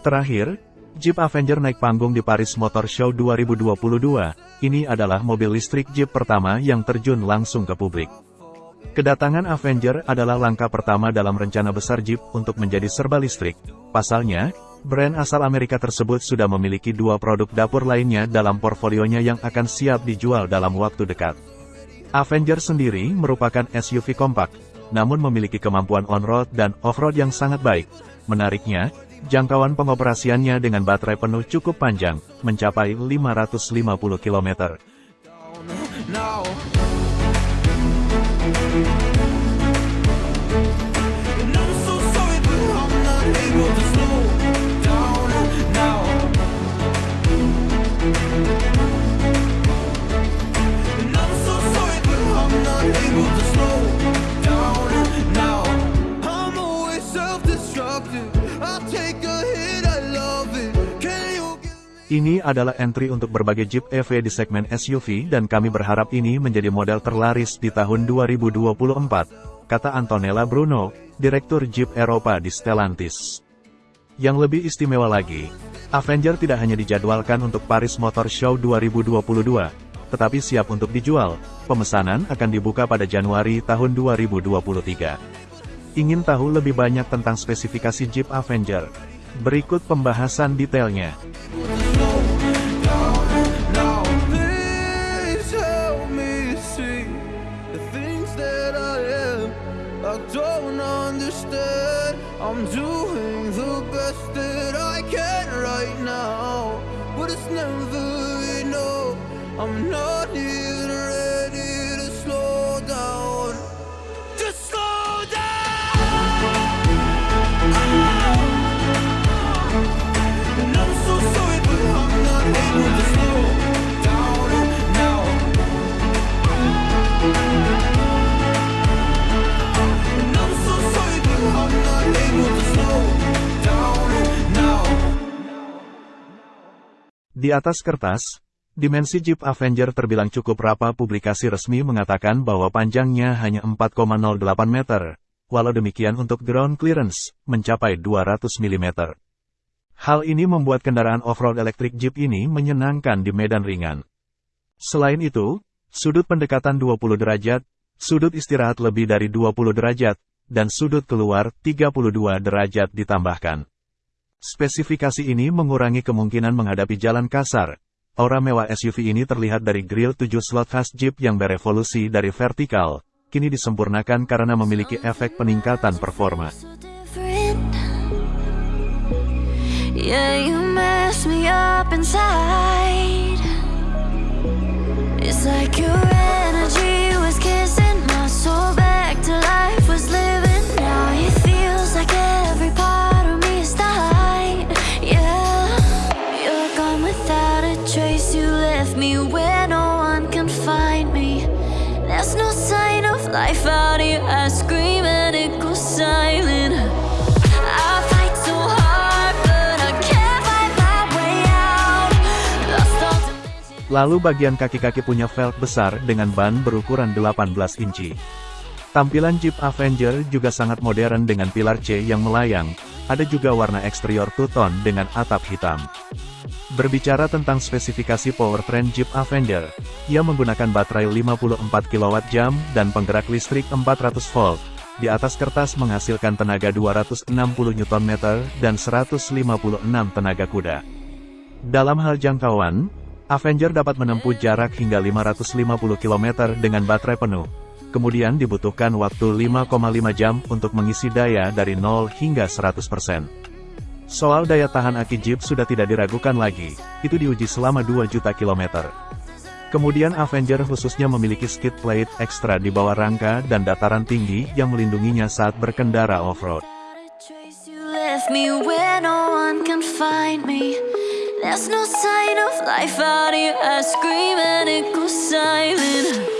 Terakhir, Jeep Avenger naik panggung di Paris Motor Show 2022. Ini adalah mobil listrik Jeep pertama yang terjun langsung ke publik. Kedatangan Avenger adalah langkah pertama dalam rencana besar Jeep untuk menjadi serba listrik. Pasalnya, brand asal Amerika tersebut sudah memiliki dua produk dapur lainnya dalam portfolionya yang akan siap dijual dalam waktu dekat. Avenger sendiri merupakan SUV kompak, namun memiliki kemampuan on-road dan off-road yang sangat baik. Menariknya, Jangkauan pengoperasiannya dengan baterai penuh cukup panjang, mencapai 550 km. Ini adalah entry untuk berbagai Jeep EV di segmen SUV dan kami berharap ini menjadi model terlaris di tahun 2024, kata Antonella Bruno, Direktur Jeep Eropa di Stellantis. Yang lebih istimewa lagi, Avenger tidak hanya dijadwalkan untuk Paris Motor Show 2022, tetapi siap untuk dijual. Pemesanan akan dibuka pada Januari tahun 2023. Ingin tahu lebih banyak tentang spesifikasi Jeep Avenger? Berikut pembahasan detailnya. Di atas kertas, Dimensi Jeep Avenger terbilang cukup rapa publikasi resmi mengatakan bahwa panjangnya hanya 4,08 meter, walau demikian untuk ground clearance, mencapai 200 mm. Hal ini membuat kendaraan off-road elektrik Jeep ini menyenangkan di medan ringan. Selain itu, sudut pendekatan 20 derajat, sudut istirahat lebih dari 20 derajat, dan sudut keluar 32 derajat ditambahkan. Spesifikasi ini mengurangi kemungkinan menghadapi jalan kasar, Aura mewah SUV ini terlihat dari grill 7 slot khas Jeep yang berevolusi dari vertikal, kini disempurnakan karena memiliki efek peningkatan performa. It's like your Lalu bagian kaki-kaki punya velg besar dengan ban berukuran 18 inci. Tampilan Jeep Avenger juga sangat modern dengan pilar C yang melayang, ada juga warna eksterior two-tone dengan atap hitam. Berbicara tentang spesifikasi powertrain Jeep Avenger, ia menggunakan baterai 54 kWh dan penggerak listrik 400 volt. Di atas kertas menghasilkan tenaga 260 Nm dan 156 tenaga kuda. Dalam hal jangkauan, Avenger dapat menempuh jarak hingga 550 km dengan baterai penuh. Kemudian dibutuhkan waktu 5,5 jam untuk mengisi daya dari 0 hingga 100%. Soal daya tahan aki Jeep sudah tidak diragukan lagi, itu diuji selama 2 juta kilometer. Kemudian Avenger khususnya memiliki skid plate ekstra di bawah rangka dan dataran tinggi yang melindunginya saat berkendara off-road. There's no sign of life out here. I scream and it goes silent.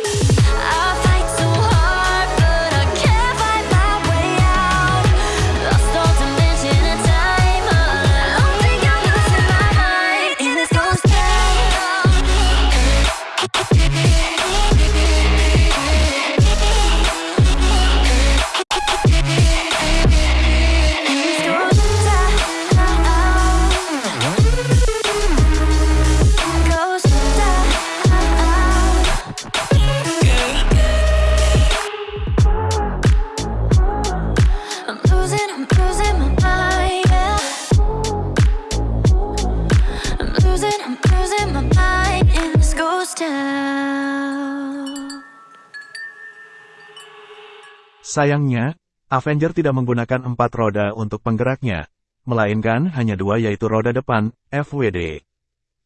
Sayangnya, Avenger tidak menggunakan empat roda untuk penggeraknya, melainkan hanya dua yaitu roda depan, FWD.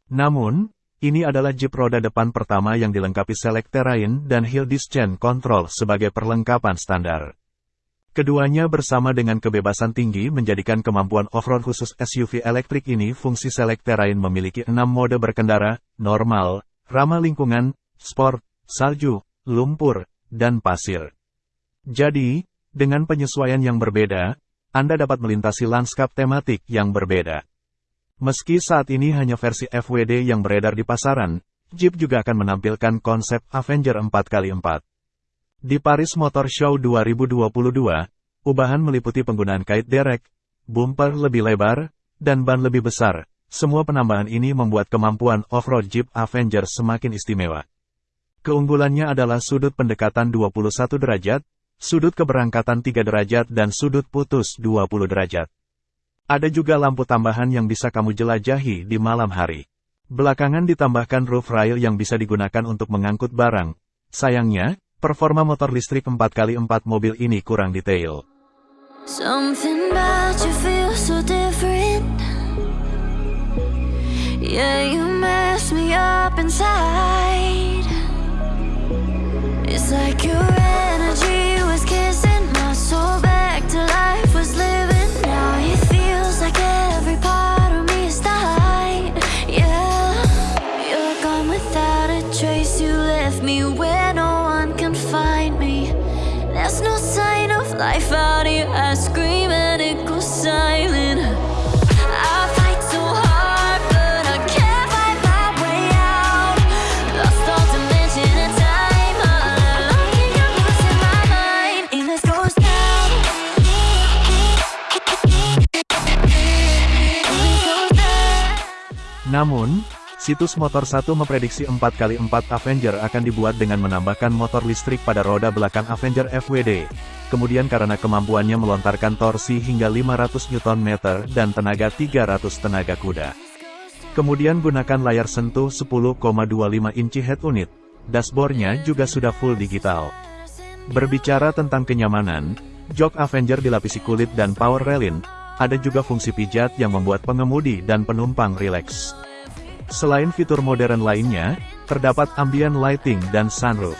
Namun, ini adalah Jeep roda depan pertama yang dilengkapi Select Terrain dan Hill Descent Control sebagai perlengkapan standar. Keduanya bersama dengan kebebasan tinggi menjadikan kemampuan off-road khusus SUV elektrik ini fungsi Select Terrain memiliki enam mode berkendara, normal, ramah lingkungan, sport, salju, lumpur, dan pasir. Jadi, dengan penyesuaian yang berbeda, Anda dapat melintasi lanskap tematik yang berbeda. Meski saat ini hanya versi FWD yang beredar di pasaran, Jeep juga akan menampilkan konsep Avenger 4x4. Di Paris Motor Show 2022, ubahan meliputi penggunaan kait derek, bumper lebih lebar, dan ban lebih besar. Semua penambahan ini membuat kemampuan off-road Jeep Avenger semakin istimewa. Keunggulannya adalah sudut pendekatan 21 derajat, sudut keberangkatan 3 derajat dan sudut putus 20 derajat. Ada juga lampu tambahan yang bisa kamu jelajahi di malam hari. Belakangan ditambahkan roof rail yang bisa digunakan untuk mengangkut barang. Sayangnya, Performa motor listrik 4x4 mobil ini kurang detail. You you It's like your Namun, Situs Motor 1 memprediksi 4x4 Avenger akan dibuat dengan menambahkan motor listrik pada roda belakang Avenger FWD. Kemudian karena kemampuannya melontarkan torsi hingga 500 Nm dan tenaga 300 tenaga kuda. Kemudian gunakan layar sentuh 10,25 inci head unit. Dashboardnya juga sudah full digital. Berbicara tentang kenyamanan, jok Avenger dilapisi kulit dan power railing, ada juga fungsi pijat yang membuat pengemudi dan penumpang rileks. Selain fitur modern lainnya, terdapat ambient lighting dan sunroof.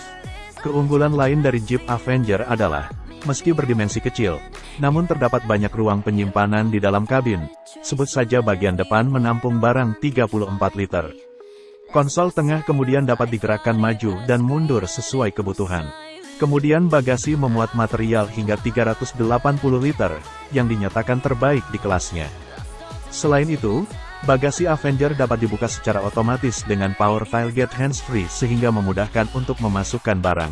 Keunggulan lain dari Jeep Avenger adalah, meski berdimensi kecil, namun terdapat banyak ruang penyimpanan di dalam kabin. Sebut saja bagian depan menampung barang 34 liter. Konsol tengah kemudian dapat digerakkan maju dan mundur sesuai kebutuhan. Kemudian bagasi memuat material hingga 380 liter, yang dinyatakan terbaik di kelasnya. Selain itu, Bagasi Avenger dapat dibuka secara otomatis dengan power tailgate hands-free sehingga memudahkan untuk memasukkan barang.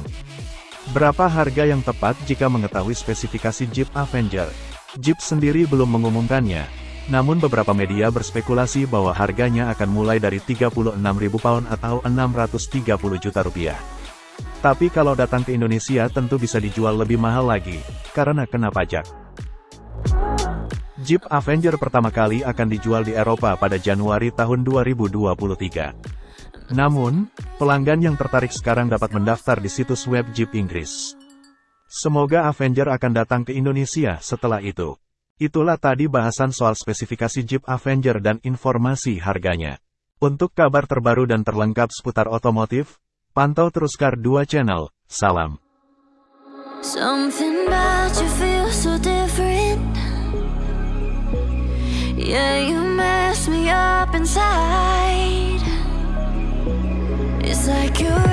Berapa harga yang tepat jika mengetahui spesifikasi Jeep Avenger? Jeep sendiri belum mengumumkannya, namun beberapa media berspekulasi bahwa harganya akan mulai dari 36.000 pound atau 630 juta rupiah. Tapi kalau datang ke Indonesia tentu bisa dijual lebih mahal lagi, karena kena pajak. Jeep Avenger pertama kali akan dijual di Eropa pada Januari tahun 2023. Namun, pelanggan yang tertarik sekarang dapat mendaftar di situs web Jeep Inggris. Semoga Avenger akan datang ke Indonesia setelah itu. Itulah tadi bahasan soal spesifikasi Jeep Avenger dan informasi harganya. Untuk kabar terbaru dan terlengkap seputar otomotif, pantau terus Kar 2 Channel. Salam. It's